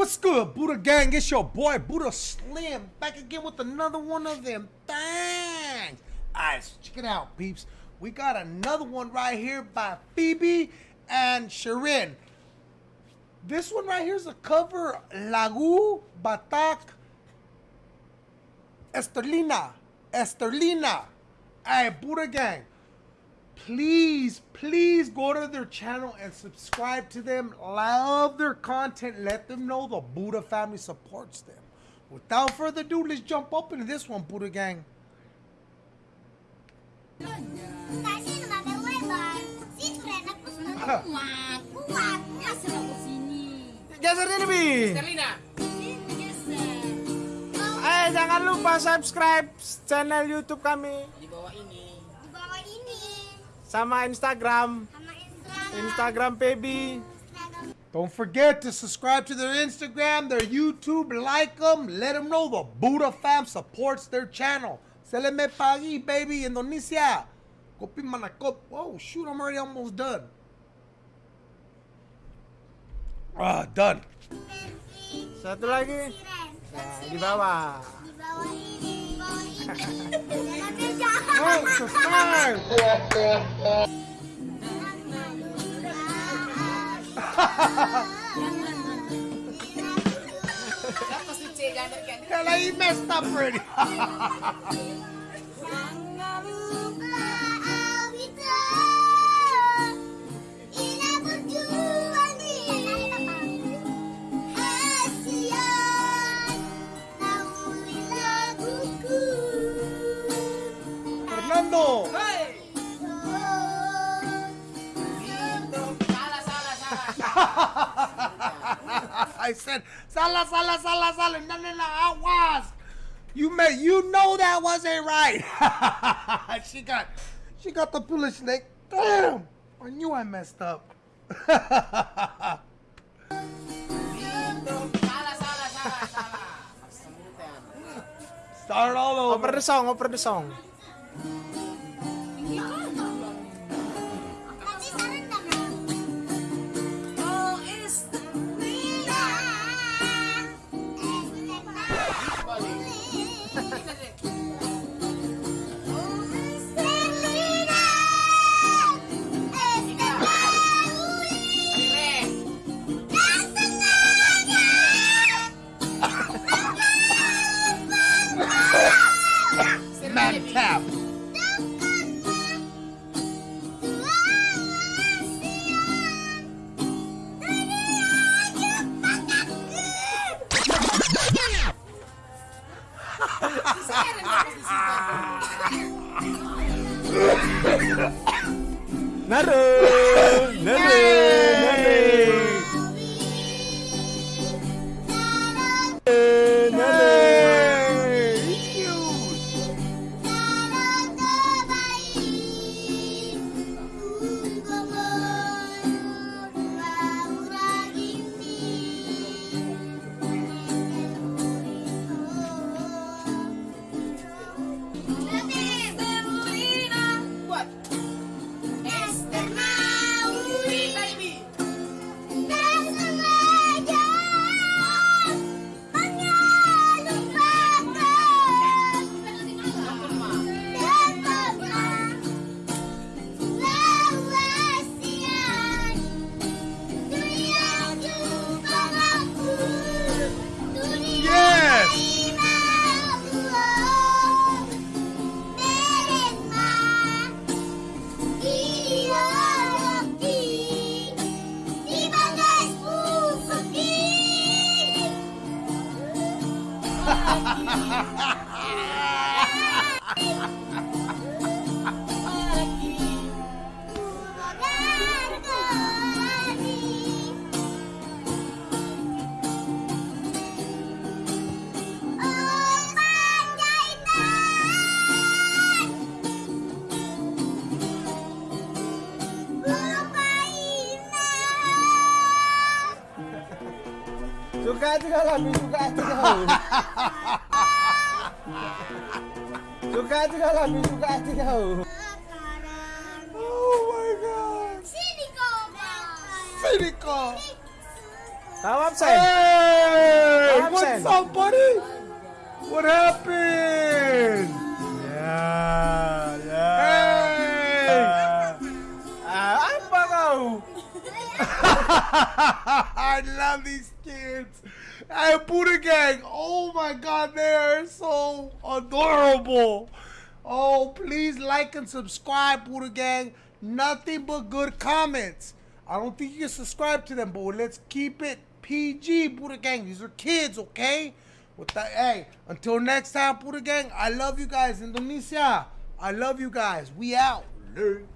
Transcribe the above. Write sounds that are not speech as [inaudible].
What's good, Buddha Gang? It's your boy Buddha Slim back again with another one of them things. Alright, so check it out, peeps. We got another one right here by Phoebe and Sharin. This one right here is a cover Lagu Batak Esterlina. Esterlina. Alright, Buddha Gang please, please go to their channel and subscribe to them. Love their content. Let them know the Buddha family supports them. Without further ado, let's jump up into this one, Buddha gang. Geser ini, Bi. Eh, jangan lupa subscribe channel YouTube kami. Di bawah ini. Di bawah ini. Sama Instagram. Instagram. baby. Don't forget to subscribe to their Instagram, their YouTube, like them, let them know the Buddha fam supports their channel. Se le me pagi, baby, Indonesia. Kopi manakop. Oh, shoot, I'm already almost done. Ah, done. Satu lagi. Nah, di bawah. Di bawah ini. [laughs] Oh, subscribe! Kala you messed up already. I said, Sala, Sala, Sala, Sala, no, no, no, I was. You may, you know that wasn't right. [laughs] she got, she got the foolish snake. Damn, I knew I messed up. [laughs] Start all over. Over the song, over the song. cap. Naruh. Ha ha ha! gato galabi, gato galabi. [laughs] Gato galabi, gato galabi. Oh my god. Silicon. Silicon. Now I'm saying. Hey, now I'm what's saying. up, buddy? What happened? Yeah, yeah. Hey. Uh, I'm Bagao. I love these kids. Hey, Buddha Gang. Oh my God, they are so adorable. Oh, please like and subscribe, Buddha Gang. Nothing but good comments. I don't think you can subscribe to them, but let's keep it PG, Buddha Gang. These are kids, okay? With that, hey, until next time, Buddha Gang. I love you guys, Indonesia. I love you guys. We out. Later.